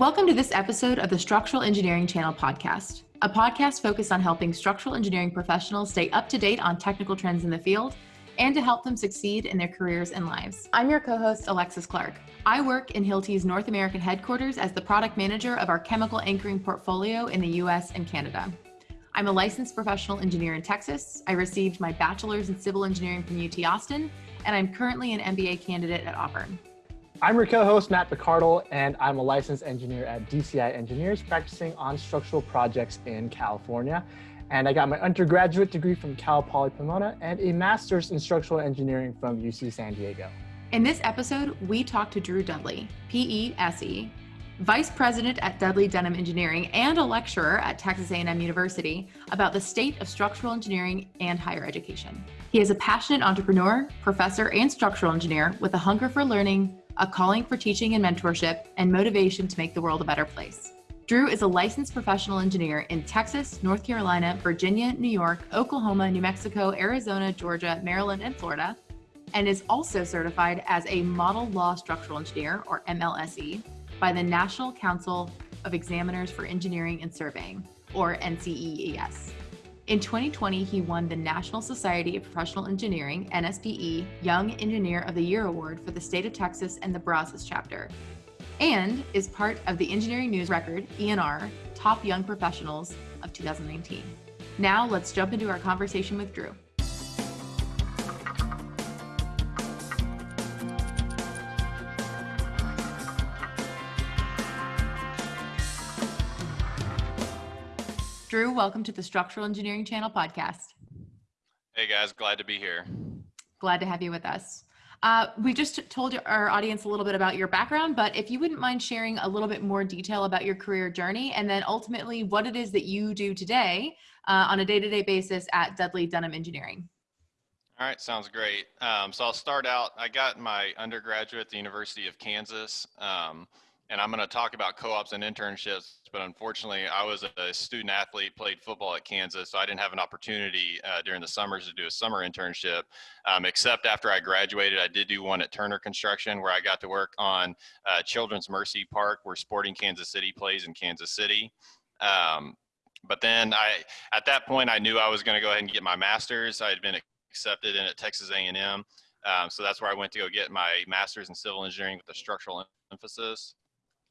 Welcome to this episode of the Structural Engineering Channel podcast, a podcast focused on helping structural engineering professionals stay up to date on technical trends in the field and to help them succeed in their careers and lives. I'm your co host, Alexis Clark. I work in Hilti's North American headquarters as the product manager of our chemical anchoring portfolio in the US and Canada. I'm a licensed professional engineer in Texas. I received my bachelor's in civil engineering from UT Austin, and I'm currently an MBA candidate at Auburn. I'm your co-host, Matt Picardal, and I'm a licensed engineer at DCI Engineers, practicing on structural projects in California. And I got my undergraduate degree from Cal Poly Pomona and a master's in structural engineering from UC San Diego. In this episode, we talk to Drew Dudley, PESE, Vice President at Dudley Dunham Engineering and a lecturer at Texas A&M University about the state of structural engineering and higher education. He is a passionate entrepreneur, professor, and structural engineer with a hunger for learning, a calling for teaching and mentorship, and motivation to make the world a better place. Drew is a licensed professional engineer in Texas, North Carolina, Virginia, New York, Oklahoma, New Mexico, Arizona, Georgia, Maryland, and Florida, and is also certified as a Model Law Structural Engineer, or MLSE, by the National Council of Examiners for Engineering and Surveying, or NCEES. In 2020, he won the National Society of Professional Engineering, NSPE, Young Engineer of the Year Award for the state of Texas and the Brazos chapter, and is part of the Engineering News Record, ENR, Top Young Professionals of 2019. Now let's jump into our conversation with Drew. Drew, welcome to the Structural Engineering Channel podcast. Hey guys, glad to be here. Glad to have you with us. Uh, we just told our audience a little bit about your background, but if you wouldn't mind sharing a little bit more detail about your career journey and then ultimately what it is that you do today uh, on a day to day basis at Dudley Dunham Engineering. All right, sounds great. Um, so I'll start out. I got my undergraduate at the University of Kansas. Um, and I'm going to talk about co-ops and internships. But unfortunately, I was a student athlete, played football at Kansas, so I didn't have an opportunity uh, during the summers to do a summer internship. Um, except after I graduated, I did do one at Turner Construction, where I got to work on uh, Children's Mercy Park, where Sporting Kansas City plays in Kansas City. Um, but then I, at that point, I knew I was going to go ahead and get my master's. I had been accepted in at Texas A&M. Um, so that's where I went to go get my master's in civil engineering with a structural emphasis.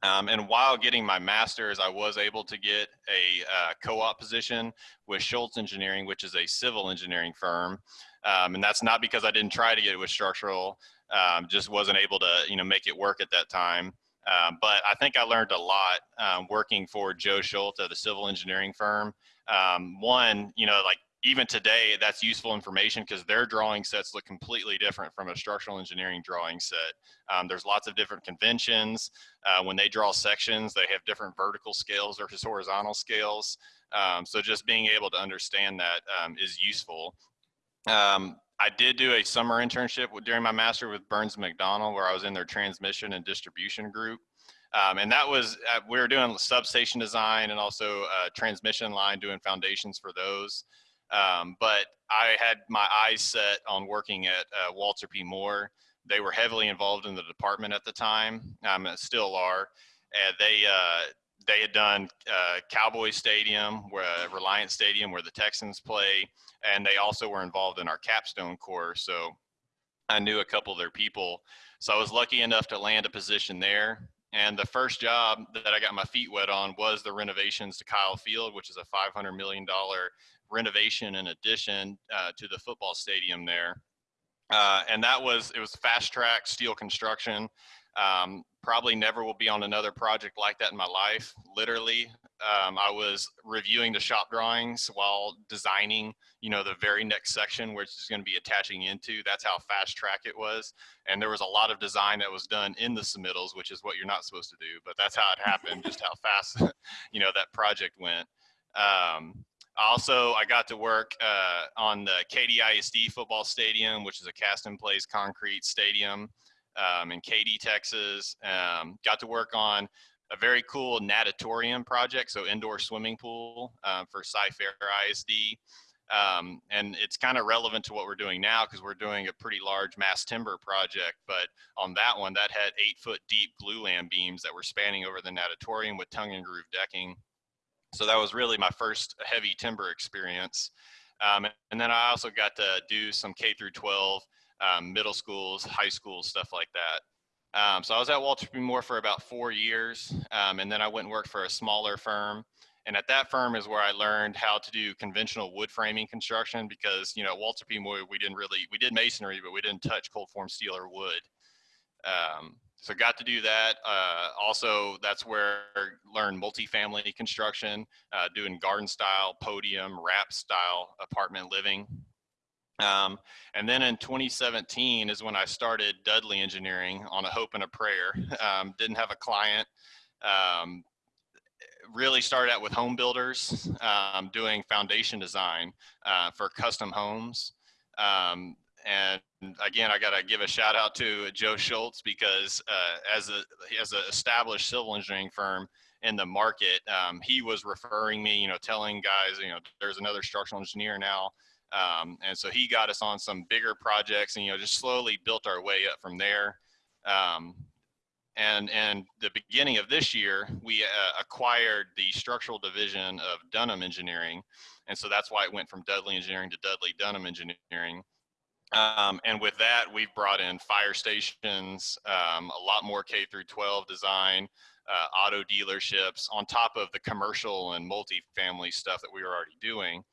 Um, and while getting my master's, I was able to get a uh, co-op position with Schultz Engineering, which is a civil engineering firm. Um, and that's not because I didn't try to get it with structural, um, just wasn't able to, you know, make it work at that time. Um, but I think I learned a lot um, working for Joe Schultz at the civil engineering firm. Um, one, you know, like even today, that's useful information because their drawing sets look completely different from a structural engineering drawing set. Um, there's lots of different conventions. Uh, when they draw sections, they have different vertical scales versus horizontal scales. Um, so just being able to understand that um, is useful. Um, I did do a summer internship during my master with Burns McDonnell where I was in their transmission and distribution group. Um, and that was, uh, we were doing substation design and also uh, transmission line, doing foundations for those. Um, but I had my eyes set on working at uh, Walter P. Moore. They were heavily involved in the department at the time, um, still are. And they uh, they had done uh, Cowboy Stadium, where uh, Reliant Stadium, where the Texans play, and they also were involved in our capstone course. So I knew a couple of their people. So I was lucky enough to land a position there. And the first job that I got my feet wet on was the renovations to Kyle Field, which is a $500 million renovation and addition uh, to the football stadium there. Uh, and that was, it was fast track steel construction. Um, probably never will be on another project like that in my life. Literally, um, I was reviewing the shop drawings while designing, you know, the very next section, which is going to be attaching into. That's how fast track it was. And there was a lot of design that was done in the submittals, which is what you're not supposed to do, but that's how it happened, just how fast, you know, that project went. Um, also, I got to work uh, on the Katy ISD football stadium, which is a cast in place concrete stadium um, in Katy, Texas. Um, got to work on a very cool natatorium project, so indoor swimming pool um, for Cy-Fair ISD. Um, and it's kind of relevant to what we're doing now because we're doing a pretty large mass timber project. But on that one, that had eight foot deep glulam beams that were spanning over the natatorium with tongue and groove decking. So that was really my first heavy timber experience. Um, and then I also got to do some K through 12 um, middle schools, high schools, stuff like that. Um, so I was at Walter P. Moore for about four years, um, and then I went and worked for a smaller firm. And at that firm is where I learned how to do conventional wood framing construction because, you know, Walter P. Moore, we didn't really, we did masonry, but we didn't touch cold form steel or wood. Um, so got to do that. Uh, also, that's where I learned multifamily construction, uh, doing garden style, podium, wrap style apartment living. Um, and then in 2017 is when I started Dudley Engineering on a hope and a prayer. Um, didn't have a client. Um, really started out with home builders, um, doing foundation design uh, for custom homes. Um, and again, I got to give a shout out to Joe Schultz because uh, as a as an established civil engineering firm in the market, um, he was referring me, you know, telling guys, you know, there's another structural engineer now um, and so he got us on some bigger projects and, you know, just slowly built our way up from there. Um, and, and the beginning of this year, we uh, acquired the structural division of Dunham Engineering. And so that's why it went from Dudley Engineering to Dudley Dunham Engineering. Um, and with that, we've brought in fire stations, um, a lot more K through 12 design, uh, auto dealerships on top of the commercial and multifamily stuff that we were already doing.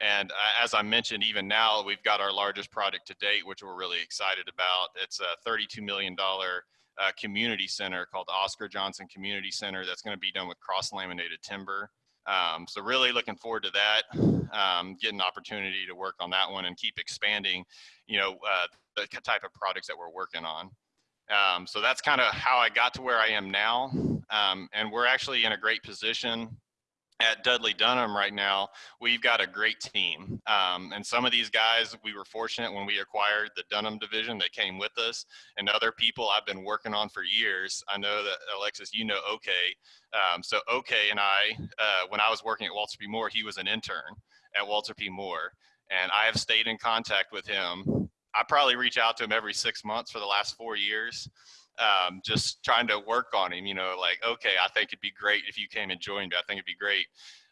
And uh, as I mentioned, even now we've got our largest project to date, which we're really excited about. It's a $32 million uh, community center called Oscar Johnson Community Center that's going to be done with cross laminated timber. Um, so really looking forward to that, um, getting an opportunity to work on that one and keep expanding, you know, uh, the type of projects that we're working on. Um, so that's kind of how I got to where I am now. Um, and we're actually in a great position at Dudley Dunham right now, we've got a great team. Um, and some of these guys, we were fortunate when we acquired the Dunham division that came with us, and other people I've been working on for years. I know that Alexis, you know OK. Um, so OK and I, uh, when I was working at Walter P. Moore, he was an intern at Walter P. Moore, and I have stayed in contact with him. I probably reach out to him every six months for the last four years um, just trying to work on him, you know, like, okay, I think it'd be great if you came and joined me. I think it'd be great.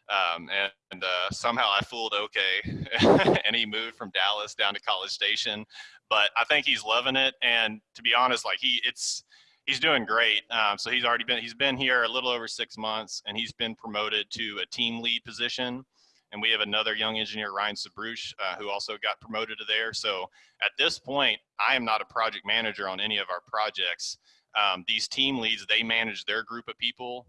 Um, and, and uh, somehow I fooled okay, and he moved from Dallas down to College Station. But I think he's loving it, and to be honest, like he, it's he's doing great. Um, so he's already been he's been here a little over six months, and he's been promoted to a team lead position. And we have another young engineer, Ryan Sabruch, uh, who also got promoted to there. So at this point, I am not a project manager on any of our projects. Um, these team leads, they manage their group of people.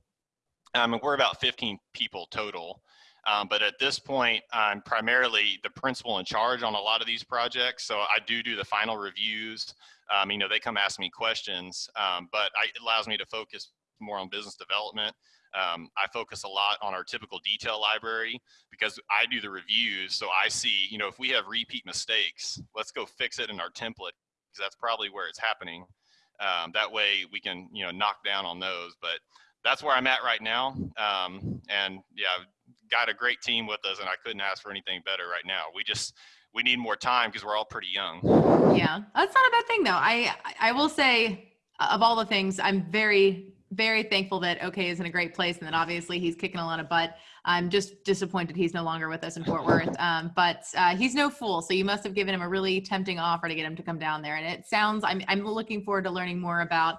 Um, and we're about 15 people total. Um, but at this point, I'm primarily the principal in charge on a lot of these projects. So I do do the final reviews. Um, you know, they come ask me questions, um, but I, it allows me to focus more on business development. Um, I focus a lot on our typical detail library because I do the reviews. So I see, you know, if we have repeat mistakes, let's go fix it in our template because that's probably where it's happening. Um, that way we can, you know, knock down on those. But that's where I'm at right now. Um, and yeah, got a great team with us and I couldn't ask for anything better right now. We just, we need more time because we're all pretty young. Yeah, that's not a bad thing though. I, I will say of all the things, I'm very very thankful that OK is in a great place, and then obviously he's kicking a lot of butt. I'm just disappointed he's no longer with us in Fort Worth. Um, but uh, he's no fool, so you must have given him a really tempting offer to get him to come down there. And it sounds I'm I'm looking forward to learning more about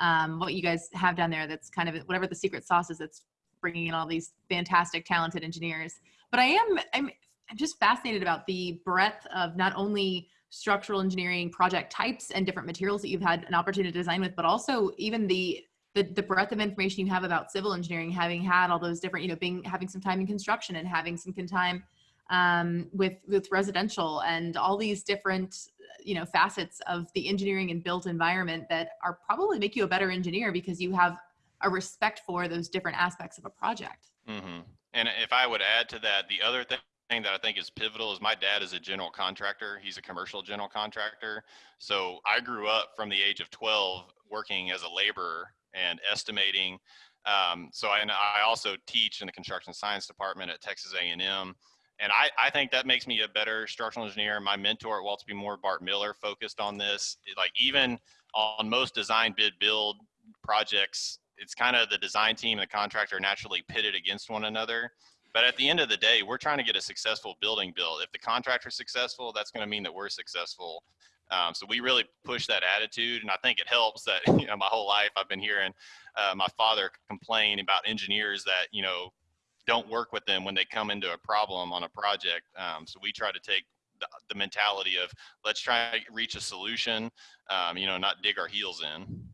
um, what you guys have down there. That's kind of whatever the secret sauce is that's bringing in all these fantastic, talented engineers. But I am I'm I'm just fascinated about the breadth of not only structural engineering project types and different materials that you've had an opportunity to design with, but also even the the, the breadth of information you have about civil engineering, having had all those different, you know, being having some time in construction and having some time um, with with residential and all these different, you know, facets of the engineering and built environment that are probably make you a better engineer because you have a respect for those different aspects of a project. Mm-hmm. And if I would add to that, the other thing that I think is pivotal is my dad is a general contractor. He's a commercial general contractor. So I grew up from the age of 12 working as a laborer and estimating. Um, so I, I also teach in the construction science department at Texas A&M. and I, I think that makes me a better structural engineer. My mentor at Walter P. Moore, Bart Miller, focused on this. Like even on most design bid build projects, it's kind of the design team and the contractor naturally pitted against one another. But at the end of the day, we're trying to get a successful building built. If the contractor's successful, that's going to mean that we're successful. Um, so we really push that attitude, and I think it helps that you know my whole life I've been hearing uh, my father complain about engineers that you know don't work with them when they come into a problem on a project. Um, so we try to take the, the, mentality of let's try to reach a solution, um, you know, not dig our heels in.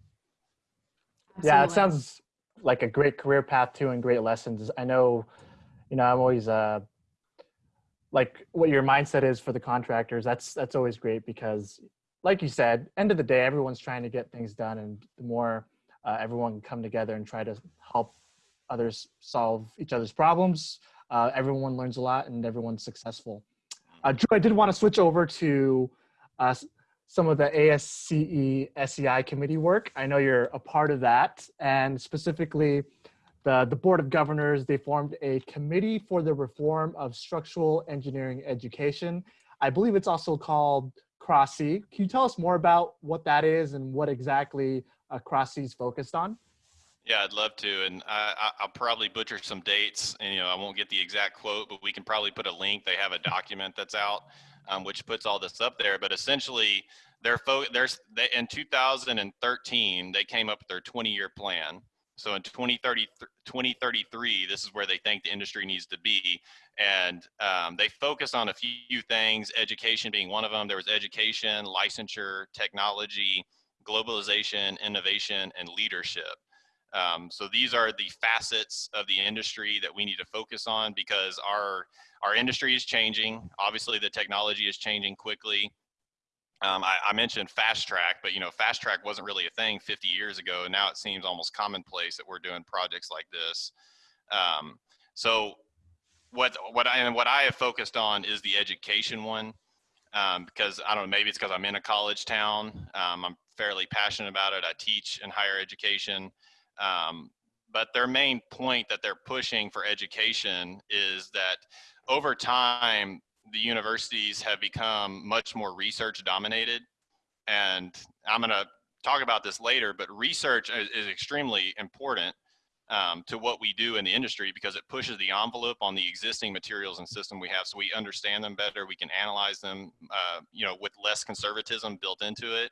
Yeah, it sounds like a great career path too, and great lessons. I know, you know, I'm always uh, like what your mindset is for the contractors. That's that's always great because, like you said, end of the day, everyone's trying to get things done, and the more uh, everyone can come together and try to help others solve each other's problems. Uh, everyone learns a lot and everyone's successful. Uh, Drew, I did want to switch over to uh, some of the ASCE SEI committee work. I know you're a part of that and specifically the, the Board of Governors, they formed a committee for the reform of structural engineering education. I believe it's also called CROSSE. Can you tell us more about what that is and what exactly uh, CROSSE is focused on? Yeah, I'd love to, and I, will probably butcher some dates, and you know I won't get the exact quote, but we can probably put a link. They have a document that's out, um, which puts all this up there. But essentially, they're fo- they, in 2013 they came up with their 20-year plan. So in 2030, 2033, this is where they think the industry needs to be, and um, they focus on a few things, education being one of them. There was education, licensure, technology, globalization, innovation, and leadership. Um, so these are the facets of the industry that we need to focus on because our our industry is changing. Obviously, the technology is changing quickly. Um, I, I, mentioned fast track, but you know, fast track wasn't really a thing 50 years ago. Now it seems almost commonplace that we're doing projects like this. Um, so what what I and what I have focused on is the education one um, because I don't know, maybe it's because I'm in a college town. Um, I'm fairly passionate about it. I teach in higher education. Um, but their main point that they're pushing for education is that over time, the universities have become much more research dominated. And I'm going to talk about this later, but research is, is extremely important um, to what we do in the industry because it pushes the envelope on the existing materials and system we have so we understand them better we can analyze them uh, you know with less conservatism built into it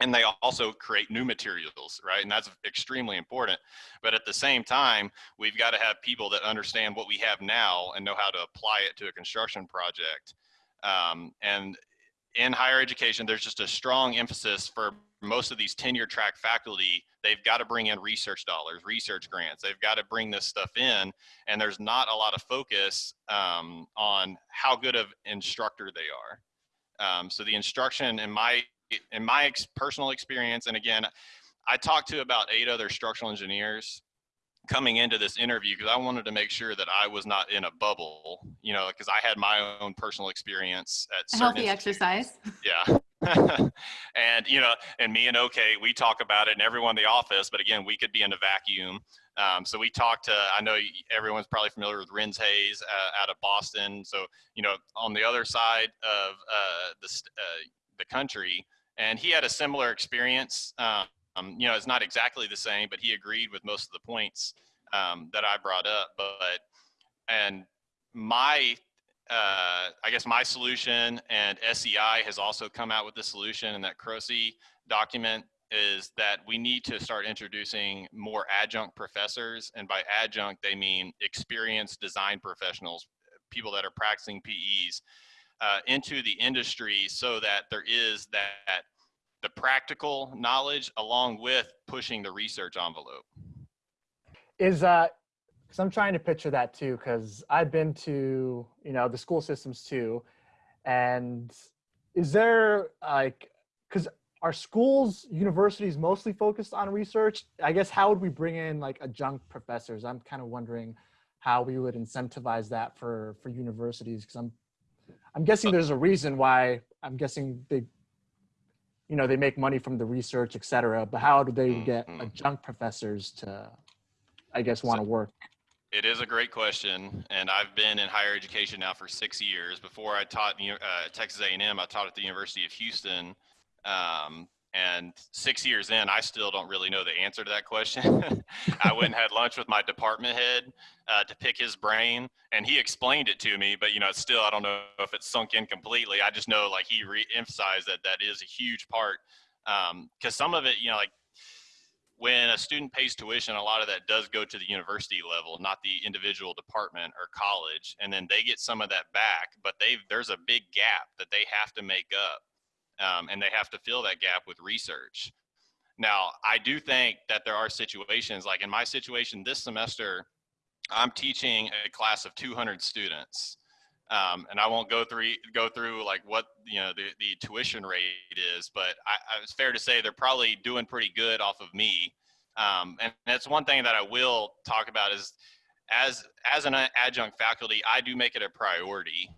and they also create new materials right? And that's extremely important. But at the same time we've got to have people that understand what we have now and know how to apply it to a construction project. Um, and in higher education there's just a strong emphasis for most of these tenure track faculty. They've got to bring in research dollars research grants. They've got to bring this stuff in and there's not a lot of focus um, on how good of instructor they are. Um, so the instruction in my in my ex- personal experience, and again, I talked to about eight other structural engineers coming into this interview because I wanted to make sure that I was not in a bubble, you know, because I had my own personal experience at healthy exercise. Yeah. and you know, and me and OK, we talk about it, and everyone in the office. But again, we could be in a vacuum. Um, so we talked to. I know everyone's probably familiar with Renz Hayes uh, out of Boston. So you know, on the other side of uh, the uh, the country, and he had a similar experience. Um, you know, it's not exactly the same, but he agreed with most of the points um, that I brought up. But and my, uh, I guess my solution and SEI has also come out with the solution, and that CROSSE document is that we need to start introducing more adjunct professors, and by adjunct they mean experienced design professionals, people that are practicing PEs uh, into the industry so that there is that the practical knowledge along with pushing the research envelope? Is uh because i'm trying to picture that too because i've been to you know the school systems too and is there like because are schools universities mostly focused on research? I guess how would we bring in like adjunct professors? I'm kind of wondering how we would incentivize that for for universities because i'm I'm guessing there's a reason why I'm guessing they, you know, they make money from the research, et cetera, but how do they get mm-hmm. adjunct professors to, I guess, want to work? It is a great question, and I've been in higher education now for six years. Before I taught uh, Texas A&M, I taught at the University of Houston, um, and six years in, I still don't really know the answer to that question. I went and had lunch with my department head uh, to pick his brain, and he explained it to me. But you know, still, I don't know if it's sunk in completely. I just know, like, he re-emphasized that that is a huge part because um, some of it, you know, like when a student pays tuition, a lot of that does go to the university level, not the individual department or college, and then they get some of that back. But they there's a big gap that they have to make up, um, and they have to fill that gap with research. Now, I do think that there are situations, like in my situation this semester, I'm teaching a class of 200 students. Um, and I won't go through go through like what you know the, the tuition rate is, but I, I, it's fair to say they're probably doing pretty good off of me. Um, and that's one thing that I will talk about is as as an adjunct faculty, I do make it a priority.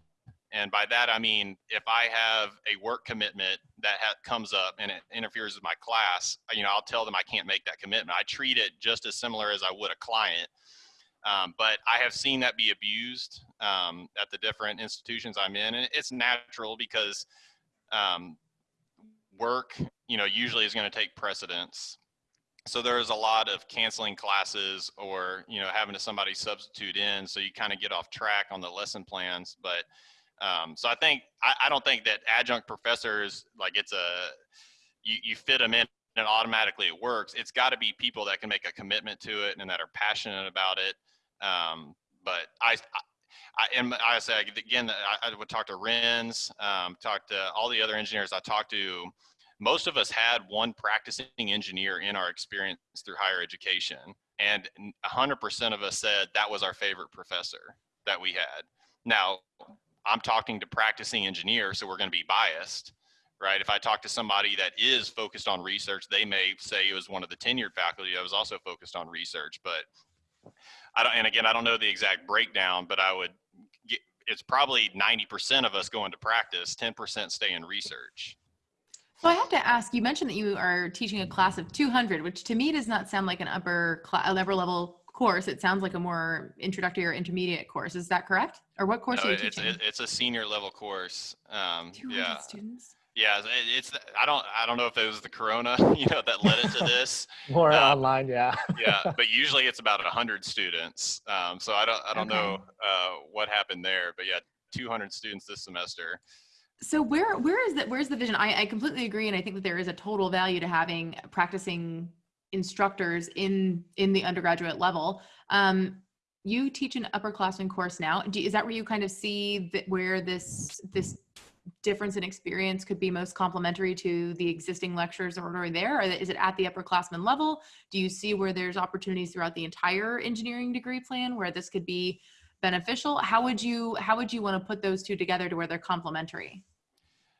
And by that I mean if I have a work commitment that ha- comes up and it interferes with my class, you know I'll tell them I can't make that commitment. I treat it just as similar as I would a client. Um, but I have seen that be abused um, at the different institutions I'm in, and it's natural because um, work, you know, usually is going to take precedence. So there's a lot of canceling classes or you know having to somebody substitute in, so you kind of get off track on the lesson plans. But um, so I think I, I don't think that adjunct professors like it's a you, you fit them in and automatically it works. It's got to be people that can make a commitment to it and that are passionate about it. Um, but I, I, and I say again, I, I would talk to Renz, um, talk to all the other engineers I talked to. Most of us had one practicing engineer in our experience through higher education, and 100% of us said that was our favorite professor that we had. Now, I'm talking to practicing engineers, so we're going to be biased, right? If I talk to somebody that is focused on research, they may say it was one of the tenured faculty that was also focused on research, but I don't, and again, I don't know the exact breakdown, but I would get, it's probably 90% of us going to practice, 10% stay in research. So I have to ask, you mentioned that you are teaching a class of 200, which to me does not sound like an upper upper level course. It sounds like a more introductory or intermediate course. Is that correct? Or what course no, are you it's, teaching? It's a senior level course. Um, 200 yeah. students? Yeah, it's. I don't. I don't know if it was the corona, you know, that led it to this. More um, online, yeah. yeah, but usually it's about hundred students. Um, so I don't. I don't okay. know uh, what happened there, but yeah, 200 students this semester. So where where is that? Where's the vision? I, I completely agree, and I think that there is a total value to having practicing instructors in in the undergraduate level. Um, you teach an upperclassmen course now. Do, is that where you kind of see that where this this difference in experience could be most complementary to the existing lectures that are already there? Or is it at the upperclassmen level? Do you see where there's opportunities throughout the entire engineering degree plan where this could be beneficial? How would you how would you want to put those two together to where they're complementary?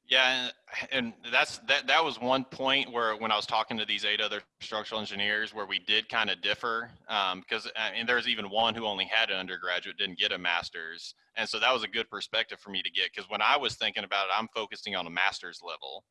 Yeah, and that's that. That was one point where when I was talking to these eight other structural engineers, where we did kind of differ, because um, and there's even one who only had an undergraduate, didn't get a master's, and so that was a good perspective for me to get. Because when I was thinking about it, I'm focusing on a master's level,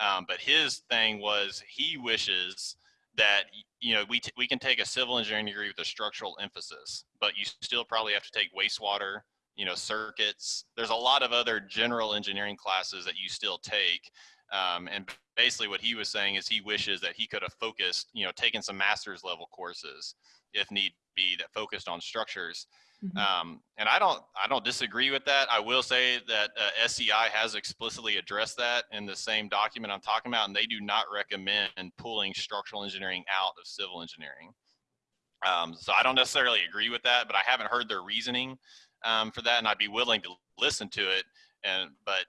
um, but his thing was he wishes that you know we we can take a civil engineering degree with a structural emphasis, but you still probably have to take wastewater you know, circuits. There's a lot of other general engineering classes that you still take. Um, and basically what he was saying is he wishes that he could have focused, you know, taken some master's level courses if need be that focused on structures. Mm-hmm. Um, and I don't, I don't disagree with that. I will say that uh, SEI has explicitly addressed that in the same document I'm talking about, and they do not recommend pulling structural engineering out of civil engineering. Um, so I don't necessarily agree with that, but I haven't heard their reasoning um, for that, and I'd be willing to listen to it. And but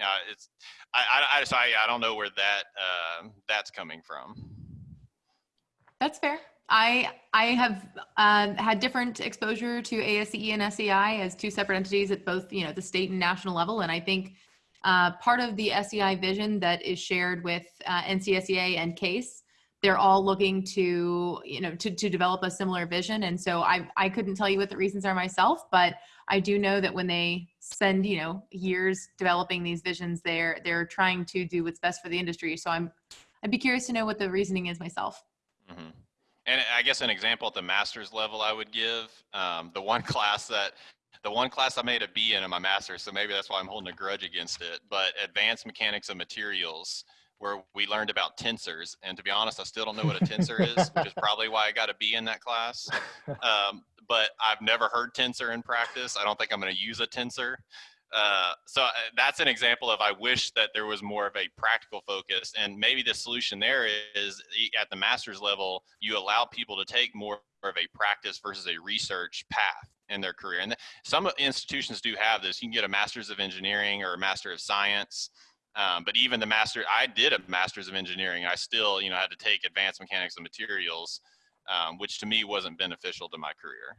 uh, it's I I, I, just, I I don't know where that uh, that's coming from. That's fair. I I have uh, had different exposure to ASCE and SEI as two separate entities at both you know the state and national level, and I think uh, part of the SEI vision that is shared with uh, NCSEA and CASE they're all looking to you know to, to develop a similar vision. And so I, I couldn't tell you what the reasons are myself but i do know that when they spend you know years developing these visions they're they're trying to do what's best for the industry. So i'm i'd be curious to know what the reasoning is myself. Mm-hmm. And I guess an example at the master's level I would give, um, the one class that, the one class I made a B in in my master's, so maybe that's why I'm holding a grudge against it, but advanced mechanics of materials, where we learned about tensors. And to be honest, I still don't know what a tensor is, which is probably why I got a B in that class. Um, but I've never heard tensor in practice. I don't think I'm going to use a tensor. Uh, so uh, that's an example of I wish that there was more of a practical focus, and maybe the solution there is at the master's level, you allow people to take more of a practice versus a research path in their career. And some institutions do have this. You can get a master's of engineering or a master of science. Um, but even the master, I did a master's of engineering. I still, you know, had to take advanced mechanics of materials, um, which to me wasn't beneficial to my career.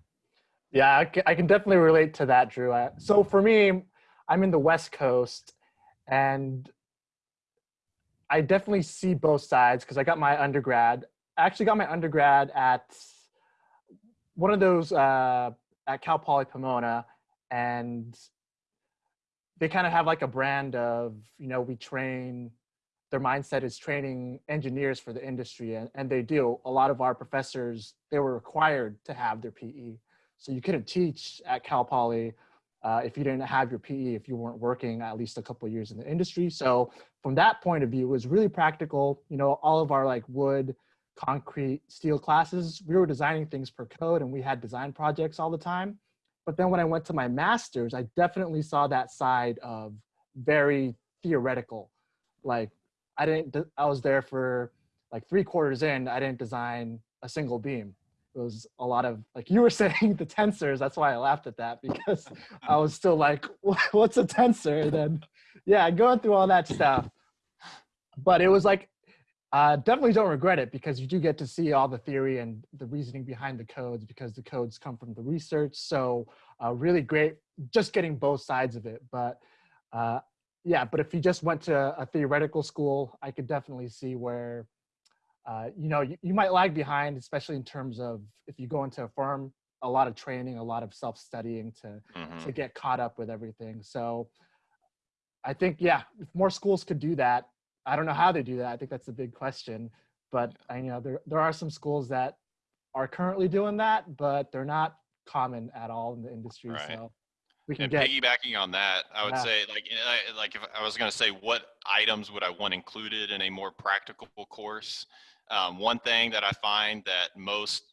Yeah, I can, I can definitely relate to that, Drew. So for me, I'm in the West Coast, and I definitely see both sides because I got my undergrad. I actually got my undergrad at one of those uh, at Cal Poly Pomona, and they kind of have like a brand of you know we train. Their mindset is training engineers for the industry, and, and they do. A lot of our professors they were required to have their PE, so you couldn't teach at Cal Poly uh, if you didn't have your PE, if you weren't working at least a couple years in the industry. So from that point of view, it was really practical. You know, all of our like wood, concrete, steel classes, we were designing things per code and we had design projects all the time. But then when I went to my master's, I definitely saw that side of very theoretical. Like I didn't, I was there for like three quarters in, I didn't design a single beam. It was a lot of like you were saying the tensors that's why i laughed at that because i was still like what's a tensor? And then yeah going through all that stuff. But it was like uh, definitely don't regret it because you do get to see all the theory and the reasoning behind the codes because the codes come from the research so uh, really great just getting both sides of it but uh, yeah but if you just went to a theoretical school i could definitely see where uh, you know, you, you might lag behind, especially in terms of if you go into a firm, a lot of training, a lot of self-studying to mm-hmm. to get caught up with everything. So I think, yeah, if more schools could do that, I don't know how they do that. I think that's a big question. But I you know there there are some schools that are currently doing that, but they're not common at all in the industry. Right. So we can and get, piggybacking on that, I would yeah. say like like if I was going to say what items would I want included in a more practical course, um, one thing that I find that most,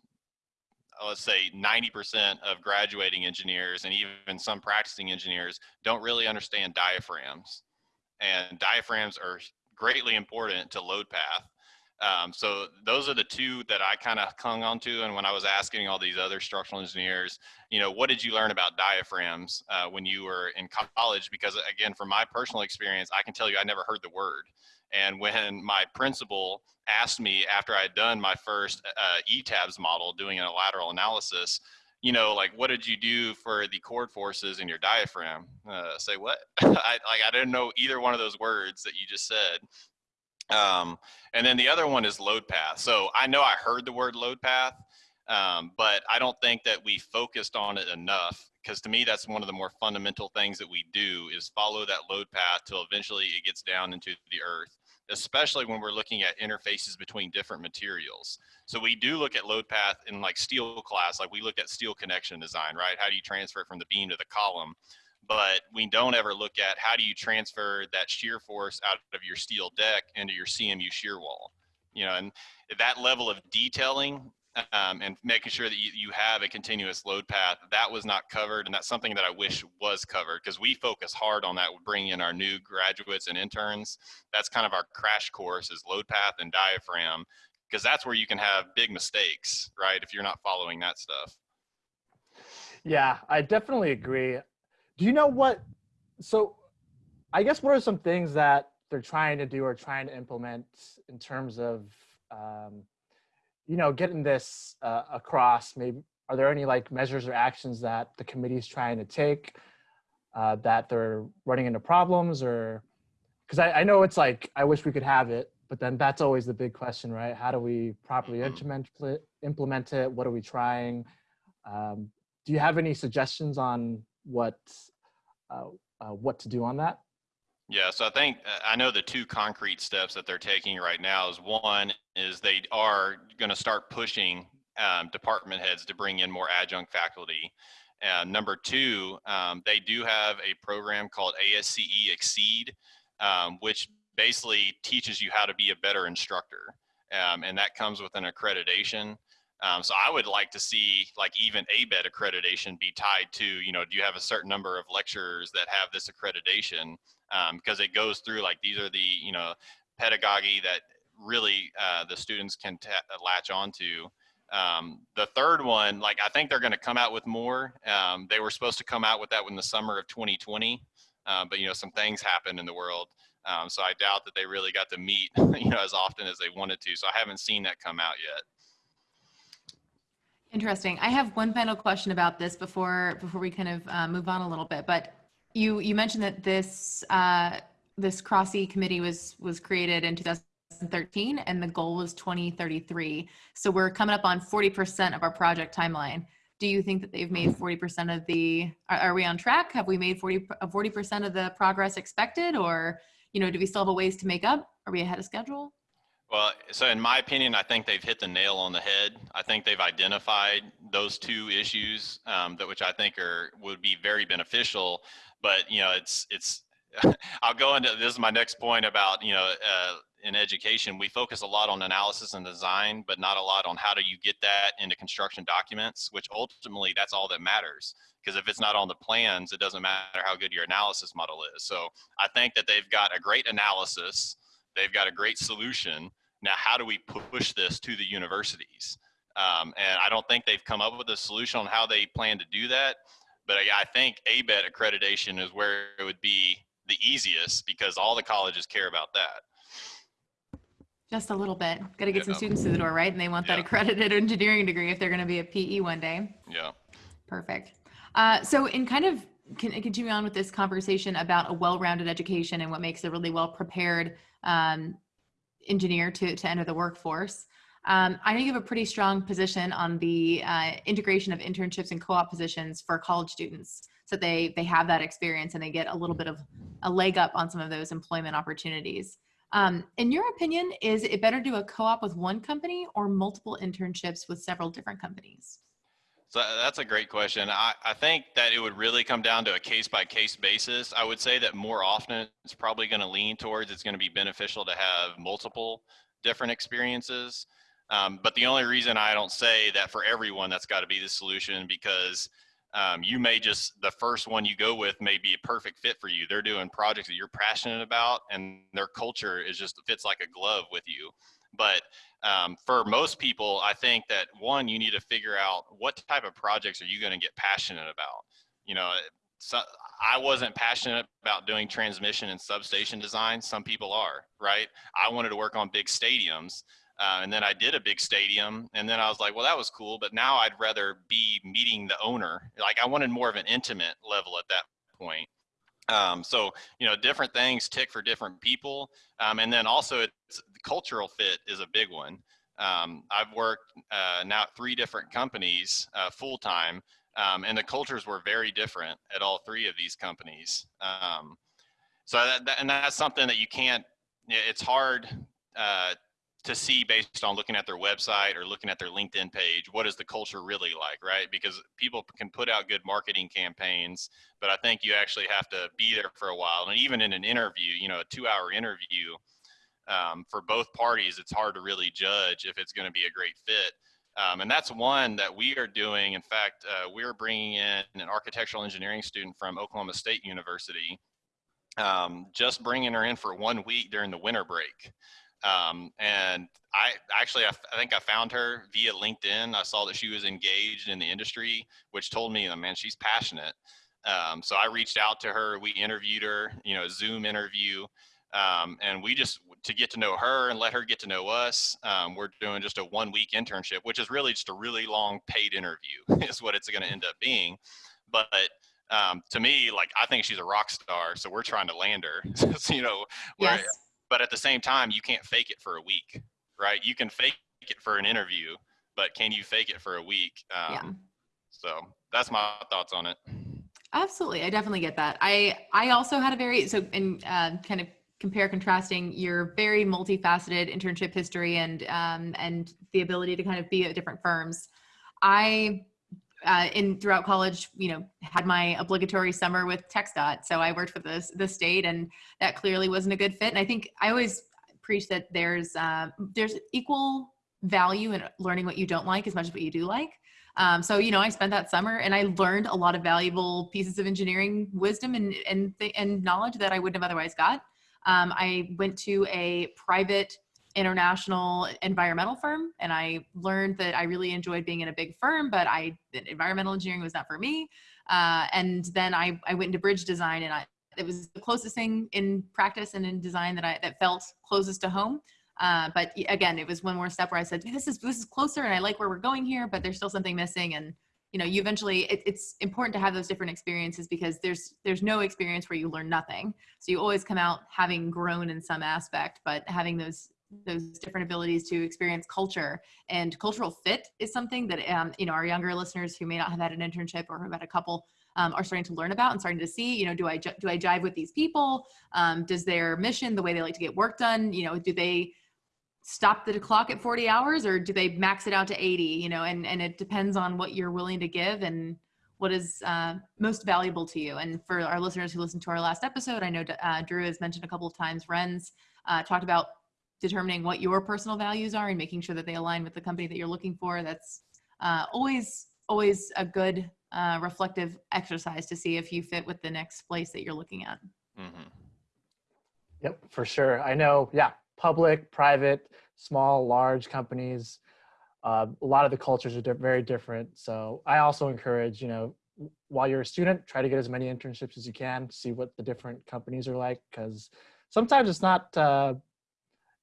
uh, let's say 90% of graduating engineers and even some practicing engineers don't really understand diaphragms. And diaphragms are greatly important to load path. Um, so those are the two that I kind of clung onto. And when I was asking all these other structural engineers, you know, what did you learn about diaphragms uh, when you were in college? Because again, from my personal experience, I can tell you I never heard the word. And when my principal asked me after I had done my first uh, ETABS model, doing a lateral analysis, you know, like what did you do for the chord forces in your diaphragm? Uh, say what? I, like I didn't know either one of those words that you just said. Um, and then the other one is load path. So I know I heard the word load path, um, but I don't think that we focused on it enough because to me that's one of the more fundamental things that we do is follow that load path till eventually it gets down into the earth especially when we're looking at interfaces between different materials. So we do look at load path in like steel class, like we looked at steel connection design, right? How do you transfer it from the beam to the column? But we don't ever look at how do you transfer that shear force out of your steel deck into your CMU shear wall? You know, and that level of detailing um, and making sure that you, you have a continuous load path. That was not covered, and that's something that I wish was covered because we focus hard on that, bringing in our new graduates and interns. That's kind of our crash course is load path and diaphragm because that's where you can have big mistakes, right? If you're not following that stuff. Yeah, I definitely agree. Do you know what? So, I guess what are some things that they're trying to do or trying to implement in terms of um, you know, getting this uh, across, maybe are there any like measures or actions that the committee is trying to take uh, that they're running into problems or because I, I, know it's like I wish we could have it, but then that's always the big question, right? How do we properly mm-hmm. implement it? Implement it? What are we trying? Um, do you have any suggestions on what uh, uh what to do on that? Yeah, so I think uh, I know the two concrete steps that they're taking right now is one is they are going to start pushing um, department heads to bring in more adjunct faculty. Number two, um, they do have a program called ASCE ExCEEd, um, which basically teaches you how to be a better instructor. Um, and that comes with an accreditation. Um, so I would like to see like even ABET accreditation be tied to, you know, do you have a certain number of lecturers that have this accreditation? Um, because it goes through like these are the, you know, pedagogy that really uh, the students can latch onto. Um, the third one, like I think they're going to come out with more. Um, they were supposed to come out with that in the summer of 2020, uh, but you know some things happened in the world, um, so I doubt that they really got to meet you know as often as they wanted to. So I haven't seen that come out yet. Interesting. I have one final question about this before before we kind of uh, move on a little bit. But you you mentioned that this uh, this CROSSE committee was was created in 2013, and the goal was 2033. So we're coming up on 40% of our project timeline. Do you think that they've made 40% of the? Are, are we on track? Have we made 40 40% of the progress expected, or you know, do we still have a ways to make up? Are we ahead of schedule? Well, so in my opinion, I think they've hit the nail on the head. I think they've identified those two issues um, that which I think are would be very beneficial. But you know, it's it's. I'll go into this is my next point about you know uh, in education we focus a lot on analysis and design, but not a lot on how do you get that into construction documents, which ultimately that's all that matters. Because if it's not on the plans, it doesn't matter how good your analysis model is. So I think that they've got a great analysis, they've got a great solution now, how do we push this to the universities? Um, and I don't think they've come up with a solution on how they plan to do that. But I, I think ABET accreditation is where it would be the easiest because all the colleges care about that. Just a little bit. Got to get yeah. some students through the door, right? And they want that accredited engineering degree if they're going to be a PE one day. Yeah. Perfect. Uh, so, in kind of continue on with this conversation about a well-rounded education and what makes a really well prepared um, engineer to, to enter the workforce. Um, I know you have a pretty strong position on the uh, integration of internships and co-op positions for college students so they they have that experience and they get a little bit of a leg up on some of those employment opportunities. Um, in your opinion, is it better to do a co-op with one company or multiple internships with several different companies? So that's a great question. I, I think that it would really come down to a case by case basis. I would say that more often it's probably going to lean towards it's going to be beneficial to have multiple different experiences. Um, but the only reason I don't say that for everyone that's got to be the solution because um, you may just the first one you go with may be a perfect fit for you. They're doing projects that you're passionate about, and their culture is just fits like a glove with you. But um, for most people, I think that one, you need to figure out what type of projects are you going to get passionate about. You know, so I wasn't passionate about doing transmission and substation design. Some people are, right? I wanted to work on big stadiums. Uh, and then I did a big stadium, and then I was like, well, that was cool, but now I'd rather be meeting the owner. Like I wanted more of an intimate level at that point. Um, so you know, different things tick for different people, um, and then also it's the cultural fit is a big one. Um, I've worked uh, now at three different companies uh, full time, um, and the cultures were very different at all three of these companies. Um, so that, that, and that's something that you can't. It's hard uh, to see based on looking at their website or looking at their LinkedIn page, what is the culture really like, right? Because people can put out good marketing campaigns, but I think you actually have to be there for a while. And even in an interview, you know, a two hour interview um, for both parties, it's hard to really judge if it's going to be a great fit. Um, and that's one that we are doing. In fact, uh, we're bringing in an architectural engineering student from Oklahoma State University, um, just bringing her in for one week during the winter break. Um, and I actually, I, I, think I found her via LinkedIn. I saw that she was engaged in the industry, which told me, man, she's passionate. Um, so I reached out to her. We interviewed her, you know, Zoom interview. Um, and we just to get to know her and let her get to know us. Um, we're doing just a one week internship, which is really just a really long paid interview, is what it's going to end up being. But um, to me, like I think she's a rock star, so we're trying to land her. so, you know, yes but at the same time you can't fake it for a week right you can fake it for an interview but can you fake it for a week um, yeah. so that's my thoughts on it Absolutely, I definitely get that. I I also had a very so in uh, kind of compare contrasting your very multifaceted internship history and um, and the ability to kind of be at different firms. I uh, in throughout college, you know, had my obligatory summer with TxDOT. So I worked for the the state, and that clearly wasn't a good fit. And I think I always preach that there's uh, there's equal value in learning what you don't like as much as what you do like. Um, so you know, I spent that summer and I learned a lot of valuable pieces of engineering wisdom and and and knowledge that I wouldn't have otherwise got. Um, I went to a private international environmental firm and I learned that I really enjoyed being in a big firm, but I environmental engineering was not for me. Uh, and then I, I went into bridge design and I, it was the closest thing in practice and in design that I that felt closest to home. Uh, but again, it was one more step where I said, this is, this is closer and I like where we're going here, but there's still something missing. And, you know, you eventually, it, it's important to have those different experiences because there's, there's no experience where you learn nothing. So you always come out having grown in some aspect, but having those, those different abilities to experience culture. And cultural fit is something that, um, you know, our younger listeners who may not have had an internship or have had a couple um, are starting to learn about and starting to see, you know, do I, do I jive with these people? Um, does their mission, the way they like to get work done, you know, do they, stop the clock at 40 hours or do they max it out to 80 you know? And and it depends on what you're willing to give and what is uh, most valuable to you. And for our listeners who listened to our last episode i know uh, drew has mentioned a couple of times Renz uh, talked about determining what your personal values are and making sure that they align with the company that you're looking for that's uh, always always a good uh, reflective exercise to see if you fit with the next place that you're looking at mm-hmm. yep for sure i know yeah public, private, small, large companies. Uh, a lot of the cultures are di very different. So I also encourage, you know, while you're a student, try to get as many internships as you can, see what the different companies are like, because sometimes it's not, uh,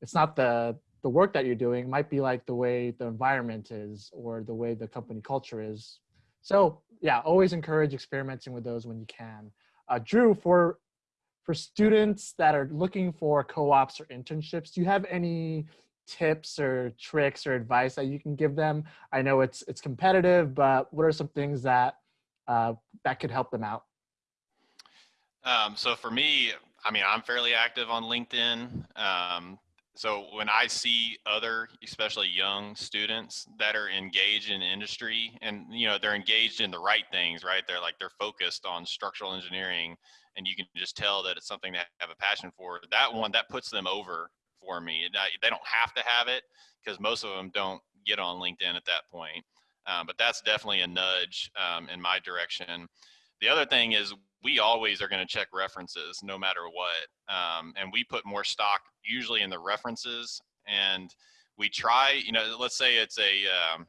it's not the, the work that you're doing it might be like the way the environment is or the way the company culture is. So yeah, always encourage experimenting with those when you can. Uh, Drew, for for students that are looking for co-ops or internships, do you have any tips or tricks or advice that you can give them? I know it's it's competitive, but what are some things that uh, that could help them out? Um, so for me, I mean, I'm fairly active on LinkedIn. Um, so when I see other, especially young students that are engaged in industry and, you know, they're engaged in the right things, right? They're like, they're focused on structural engineering and you can just tell that it's something they have a passion for. That one that puts them over for me. They don't have to have it because most of them don't get on LinkedIn at that point. Um, but that's definitely a nudge um, in my direction. The other thing is we always are going to check references no matter what. Um, and we put more stock usually in the references and we try, you know, let's say it's a, um,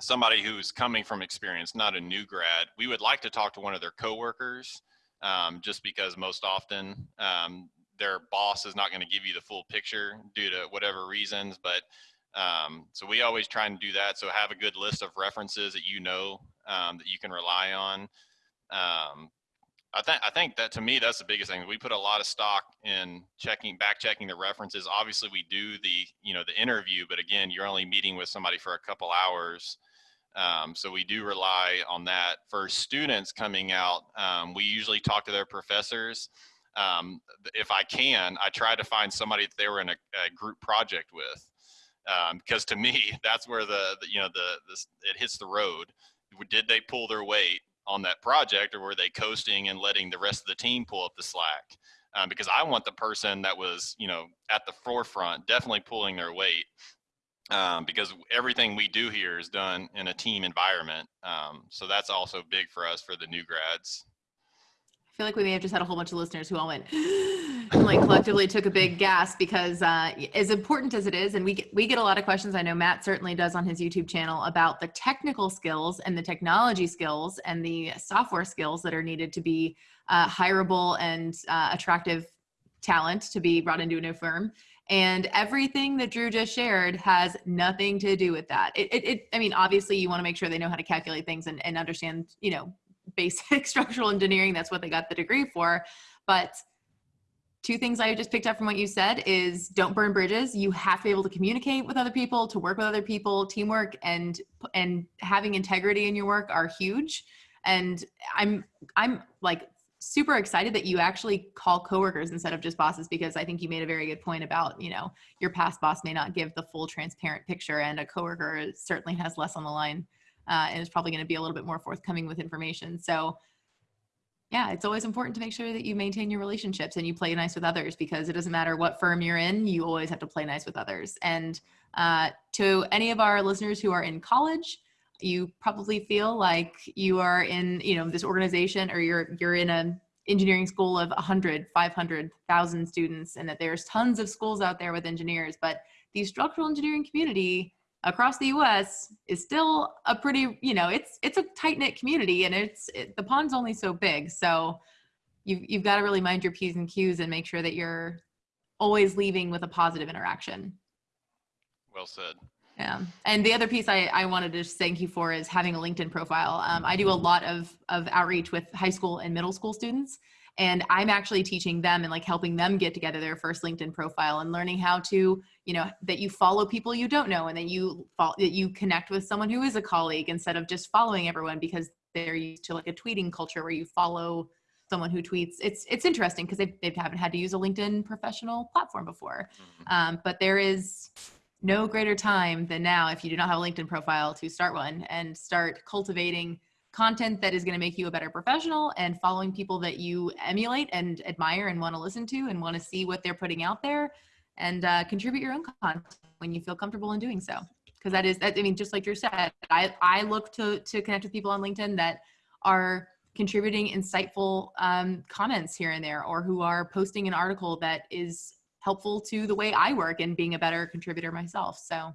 somebody who's coming from experience, not a new grad. We would like to talk to one of their coworkers um, just because most often um, their boss is not going to give you the full picture due to whatever reasons. But um, so we always try and do that. So have a good list of references that you know um, that you can rely on. I think I think that to me that's the biggest thing. We put a lot of stock in checking, back checking the references. Obviously, we do the you know the interview, but again, you're only meeting with somebody for a couple hours. Um, so we do rely on that. For students coming out, um, we usually talk to their professors. Um, if I can, I try to find somebody that they were in a, a group project with. because um, to me, that's where the, the you know the, the it hits the road. Did they pull their weight on that project, or were they coasting and letting the rest of the team pull up the slack? Um, because I want the person that was you know at the forefront, definitely pulling their weight um, because everything we do here is done in a team environment. Um, so that's also big for us for the new grads. I feel like we may have just had a whole bunch of listeners who all went and like collectively took a big gasp because uh, as important as it is, and we get, we get a lot of questions. I know Matt certainly does on his YouTube channel about the technical skills and the technology skills and the software skills that are needed to be uh, hireable and uh, attractive talent to be brought into a new firm. And everything that Drew just shared has nothing to do with that. It, it, it I mean, obviously you want to make sure they know how to calculate things and, and understand, you know, basic structural engineering. That's what they got the degree for. But two things I just picked up from what you said is don't burn bridges. You have to be able to communicate with other people, to work with other people, teamwork and and having integrity in your work are huge. And I'm I'm like super excited that you actually call coworkers instead of just bosses because I think you made a very good point about, you know, your past boss may not give the full transparent picture and a coworker certainly has less on the line uh, and is probably going to be a little bit more forthcoming with information. So yeah, it's always important to make sure that you maintain your relationships and you play nice with others because it doesn't matter what firm you're in, you always have to play nice with others. And uh, to any of our listeners who are in college, you probably feel like you are in you know this organization or you're you're in an engineering school of 100 500 1000 students and that there's tons of schools out there with engineers but the structural engineering community across the us is still a pretty you know it's it's a tight knit community and it's it, the pond's only so big so you've, you've got to really mind your p's and q's and make sure that you're always leaving with a positive interaction well said yeah. And the other piece I, I wanted to thank you for is having a LinkedIn profile. Um, I do a lot of, of outreach with high school and middle school students. And I'm actually teaching them and like helping them get together their first LinkedIn profile and learning how to, you know, that you follow people you don't know and that you follow, that you connect with someone who is a colleague instead of just following everyone because they're used to like a tweeting culture where you follow someone who tweets. It's it's interesting because they, they haven't had to use a LinkedIn professional platform before. Mm-hmm. Um, but there is no greater time than now if you do not have a LinkedIn profile to start one and start cultivating content that is going to make you a better professional and following people that you emulate and admire and want to listen to and want to see what they're putting out there and uh, contribute your own content when you feel comfortable in doing so because that is that, i mean just like you said i i look to to connect with people on linkedin that are contributing insightful um, comments here and there or who are posting an article that is helpful to the way I work and being a better contributor myself. So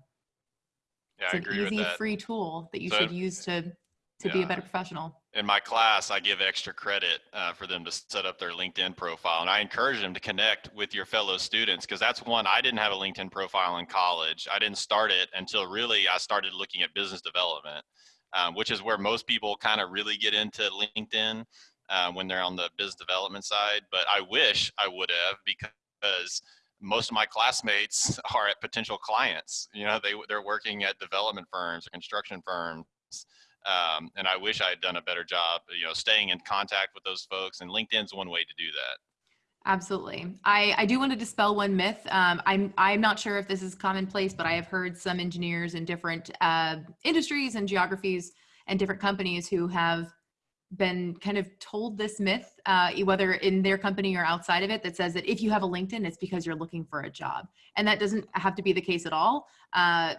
yeah, it's an easy free tool that you so, should use to to yeah. be a better professional. In my class, I give extra credit uh, for them to set up their LinkedIn profile, and I encourage them to connect with your fellow students because that's one I didn't have a LinkedIn profile in college. I didn't start it until really I started looking at business development, um, which is where most people kind of really get into LinkedIn uh, when they're on the business development side. But I wish I would have because most of my classmates are at potential clients. You know, they they're working at development firms or construction firms, um, and I wish I had done a better job. You know, staying in contact with those folks, and LinkedIn's one way to do that. Absolutely. I, I do want to dispel one myth. Um, I'm I'm not sure if this is commonplace, but I have heard some engineers in different uh, industries and geographies and different companies who have been kind of told this myth, uh, whether in their company or outside of it, that says that if you have a LinkedIn, it's because you're looking for a job. And that doesn't have to be the case at all. Uh,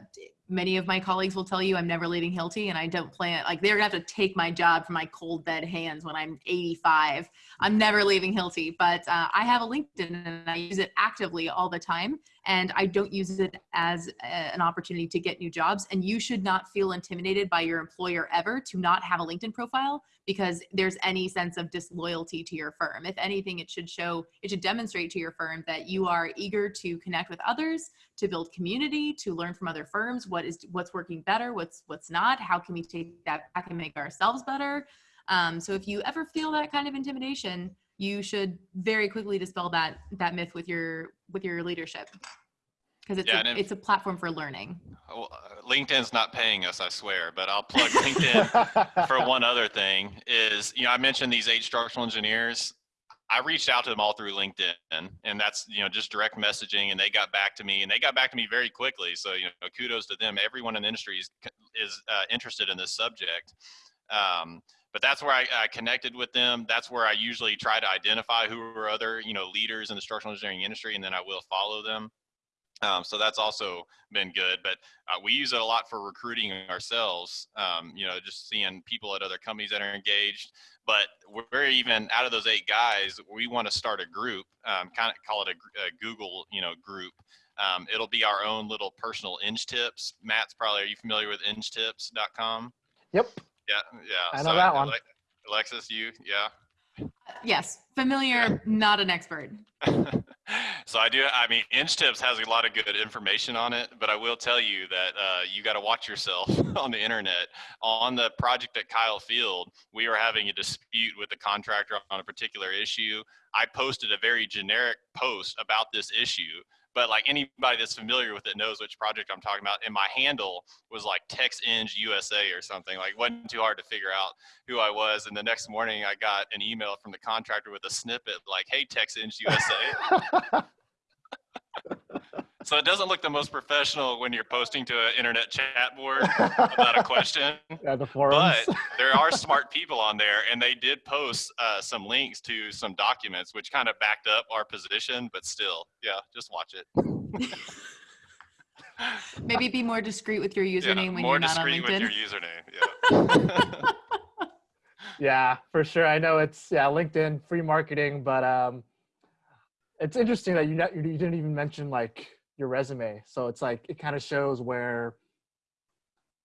many of my colleagues will tell you I'm never leaving Hilti and I don't plan, like they're gonna have to take my job from my cold dead hands when I'm 85. I'm never leaving Hilti, but uh, I have a LinkedIn and I use it actively all the time. And I don't use it as a, an opportunity to get new jobs. And you should not feel intimidated by your employer ever to not have a LinkedIn profile because there's any sense of disloyalty to your firm. If anything, it should show, it should demonstrate to your firm that you are eager to connect with others, to build community, to learn from other firms, what is what's working better, what's what's not, how can we take that back and make ourselves better. Um, so if you ever feel that kind of intimidation, you should very quickly dispel that that myth with your with your leadership because it's yeah, a, it's a platform for learning. Well, uh, LinkedIn's not paying us, I swear, but I'll plug LinkedIn for one other thing. Is you know I mentioned these eight structural engineers. I reached out to them all through LinkedIn, and that's you know just direct messaging, and they got back to me, and they got back to me very quickly. So you know, kudos to them. Everyone in the industry is is uh, interested in this subject. Um, but that's where I, I, connected with them. That's where I usually try to identify who are other you know leaders in the structural engineering industry, and then I will follow them. Um, so that's also been good, but uh, we use it a lot for recruiting ourselves. Um, you know, just seeing people at other companies that are engaged. But we're even out of those eight guys, we want to start a group, um, kind of call it a, a, Google, you know, group. Um, it'll be our own little personal Eng tips. Matt's probably, are you familiar with engtips.com? Yep. Yeah, yeah. I know so that one. Alexis, you, yeah. Yes, familiar, yeah. not an expert. so I do. I mean, Eng Tips has a lot of good information on it, but I will tell you that uh, you got to watch yourself on the internet. On the project at Kyle Field, we were having a dispute with the contractor on a particular issue. I posted a very generic post about this issue, but like anybody that's familiar with it knows which project I'm talking about. And my handle was like TexEng USA or something. Like wasn't too hard to figure out who I was. And the next morning I got an email from the contractor with a snippet like, "Hey, TexEng USA." So it doesn't look the most professional when you're posting to an internet chat board about a question. Yeah, the forums. But there are smart people on there, and they did post uh, some links to some documents, which kind of backed up our position. But still, yeah, just watch it. Maybe be more discreet with your username yeah, when you're not on LinkedIn. More discreet LinkedIn. with your username. Yeah. Yeah, for sure. I know it's yeah LinkedIn free marketing, but um, it's interesting that you not, you didn't even mention like your resume. So it's like it kind of shows where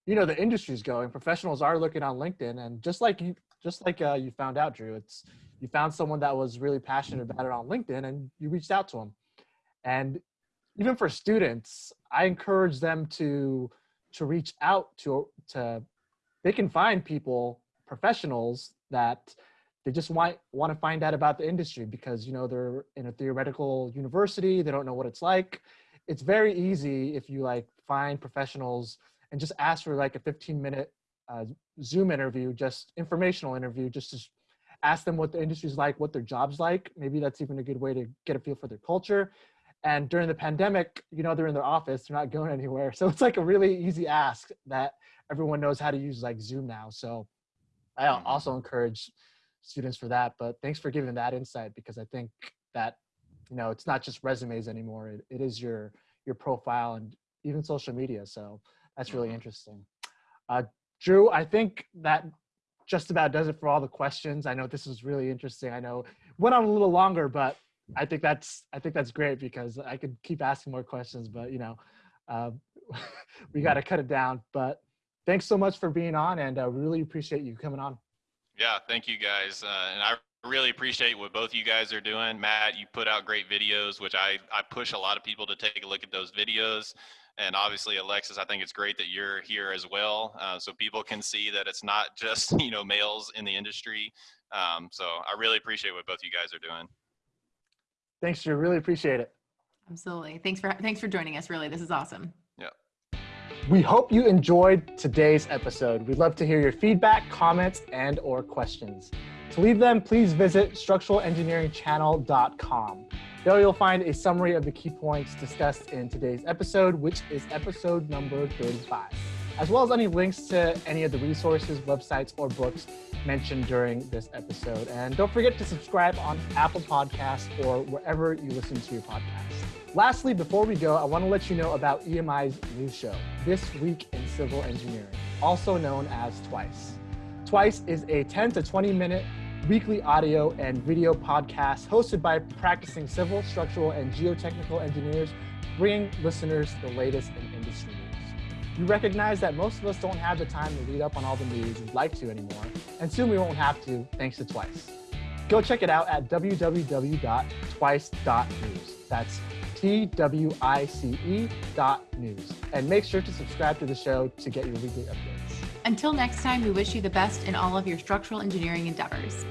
you know the industry's going. Professionals are looking on LinkedIn, and just like you just like uh, you found out, Drew, it's you found someone that was really passionate about it on LinkedIn, and you reached out to them. And even for students, I encourage them to to reach out to to they can find people professionals that they just want want to find out about the industry because you know they're in a theoretical university they don't know what it's like it's very easy if you like find professionals and just ask for like a 15 minute uh, zoom interview just informational interview just to ask them what the industry's like what their jobs like maybe that's even a good way to get a feel for their culture and during the pandemic you know they're in their office they're not going anywhere so it's like a really easy ask that everyone knows how to use like zoom now so I Mhm. also encourage students for that. But thanks for giving that insight because I think that you know it's not just resumes anymore. It, it is your your profile and even social media. So that's really Mhm. interesting. Uh, Drew, I think that just about does it for all the questions. I know this was really interesting. I know went on a little longer, but I think that's I think that's great because I could keep asking more questions, but you know, uh, we got to cut it down. But thanks so much for being on, and uh, really appreciate you coming on. Yeah, thank you guys. Uh, and I really appreciate what both you guys are doing. Matt, you put out great videos, which I, I push a lot of people to take a look at those videos. And obviously, Alexis, I think it's great that you're here as well, uh, so people can see that it's not just you know males in the industry. Um, so I really appreciate what both you guys are doing. Thanks, Drew. Really appreciate it. Absolutely. Thanks for thanks for joining us. Really, this is awesome. Yeah. We hope you enjoyed today's episode. We'd love to hear your feedback, comments, and or questions. To leave them, please visit structuralengineeringchannel.com. There you'll find a summary of the key points discussed in today's episode, which is episode number 35, as well as any links to any of the resources, websites, or books mentioned during this episode. And don't forget to subscribe on Apple Podcasts or wherever you listen to your podcasts. Lastly, before we go, I want to let you know about EMI's new show, This Week in Civil Engineering, also known as Twice. Twice is a 10 to 20 minute weekly audio and video podcast hosted by practicing civil, structural, and geotechnical engineers, bringing listeners the latest in industry news. We recognize that most of us don't have the time to read up on all the news we'd like to anymore, and soon we won't have to thanks to Twice. Go check it out at www.twice.news. That's T-W-I-C-E dot news. And make sure to subscribe to the show to get your weekly updates. Until next time, we wish you the best in all of your structural engineering endeavors.